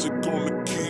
music on the key.